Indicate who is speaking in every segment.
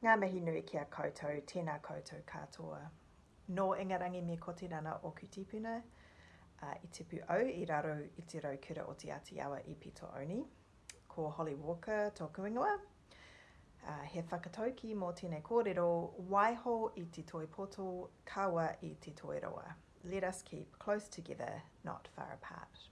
Speaker 1: Ngā mihi nui ki a koutou, tēnā koutou katoa. Nō ingarangi me ko te rana o Kutipuna, uh, i tipu au i raro i te rau kura o te Atiawa i Pito Oni. Ko Holly Walker tōku ingoa. Uh, he whakatauki mō tēnei kōrero, waiho i te toi poto, kawa i te toi roa. Let us keep close together, not far apart.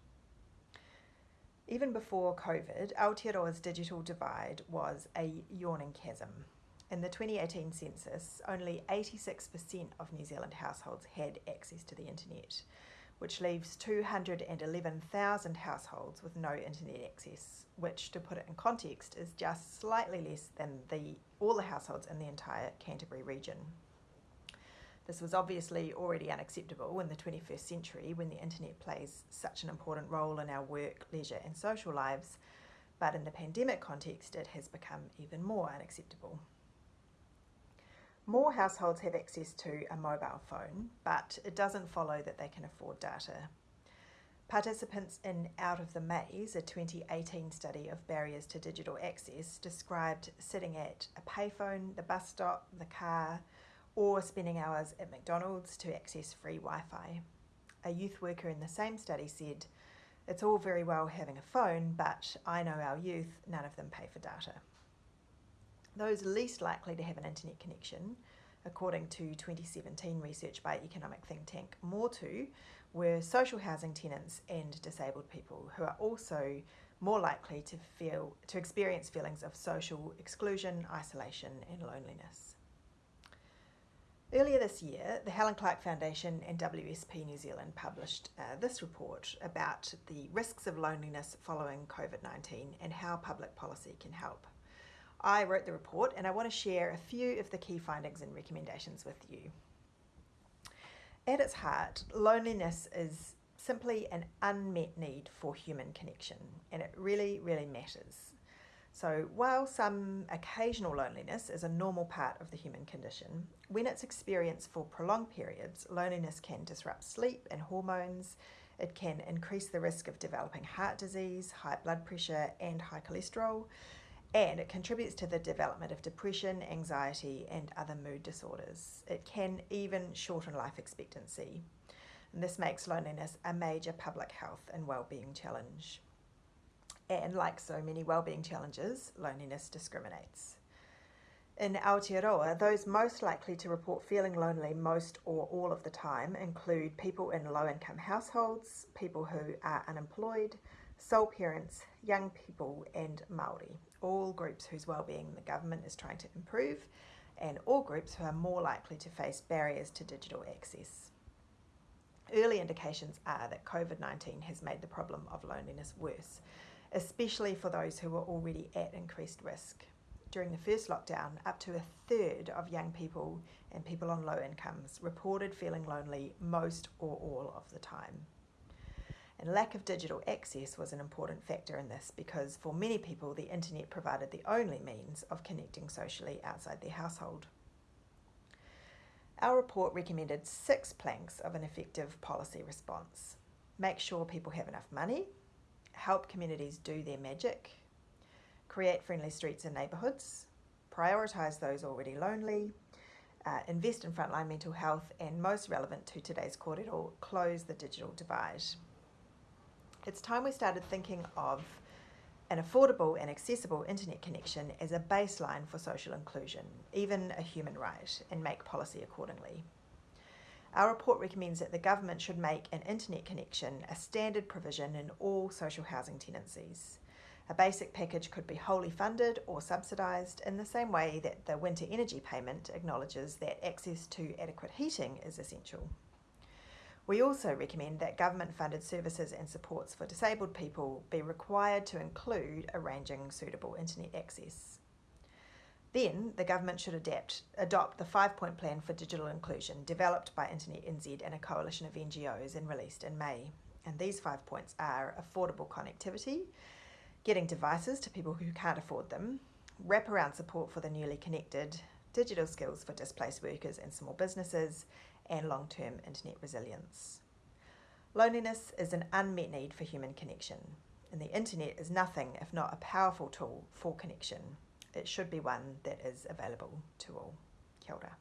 Speaker 1: Even before COVID, Aotearoa's digital divide was a yawning chasm. In the 2018 census, only 86% of New Zealand households had access to the internet, which leaves 211,000 households with no internet access, which, to put it in context, is just slightly less than the, all the households in the entire Canterbury region. This was obviously already unacceptable in the 21st century when the internet plays such an important role in our work, leisure, and social lives, but in the pandemic context, it has become even more unacceptable. More households have access to a mobile phone, but it doesn't follow that they can afford data. Participants in Out of the Maze, a 2018 study of barriers to digital access, described sitting at a payphone, the bus stop, the car, or spending hours at McDonald's to access free Wi Fi. A youth worker in the same study said, It's all very well having a phone, but I know our youth, none of them pay for data. Those least likely to have an internet connection, according to 2017 research by economic think tank Motu, were social housing tenants and disabled people who are also more likely to feel to experience feelings of social exclusion, isolation and loneliness. Earlier this year, the Helen Clark Foundation and WSP New Zealand published uh, this report about the risks of loneliness following COVID 19 and how public policy can help. I wrote the report and I want to share a few of the key findings and recommendations with you. At its heart, loneliness is simply an unmet need for human connection and it really, really matters. So, while some occasional loneliness is a normal part of the human condition, when it's experienced for prolonged periods, loneliness can disrupt sleep and hormones. It can increase the risk of developing heart disease, high blood pressure, and high cholesterol. And it contributes to the development of depression, anxiety, and other mood disorders. It can even shorten life expectancy. And this makes loneliness a major public health and well-being challenge. And like so many well-being challenges, loneliness discriminates. In Aotearoa, those most likely to report feeling lonely most or all of the time include people in low-income households, people who are unemployed, sole parents, young people and Māori, all groups whose well-being the government is trying to improve and all groups who are more likely to face barriers to digital access. Early indications are that COVID-19 has made the problem of loneliness worse, especially for those who were already at increased risk. During the first lockdown, up to a third of young people and people on low incomes reported feeling lonely most or all of the time. And lack of digital access was an important factor in this because for many people, the internet provided the only means of connecting socially outside their household. Our report recommended six planks of an effective policy response. Make sure people have enough money, help communities do their magic, create friendly streets and neighbourhoods, prioritise those already lonely, uh, invest in frontline mental health, and most relevant to today's kōrero, close the digital divide. It's time we started thinking of an affordable and accessible internet connection as a baseline for social inclusion, even a human right, and make policy accordingly. Our report recommends that the government should make an internet connection a standard provision in all social housing tenancies. A basic package could be wholly funded or subsidised in the same way that the winter energy payment acknowledges that access to adequate heating is essential. We also recommend that government funded services and supports for disabled people be required to include arranging suitable internet access. Then the government should adapt, adopt the five point plan for digital inclusion developed by Internet NZ and a coalition of NGOs and released in May. And these five points are affordable connectivity, getting devices to people who can't afford them, wraparound support for the newly connected, digital skills for displaced workers and small businesses, and long term internet resilience. Loneliness is an unmet need for human connection, and the internet is nothing if not a powerful tool for connection. it should be one that is available to all. Kia ora.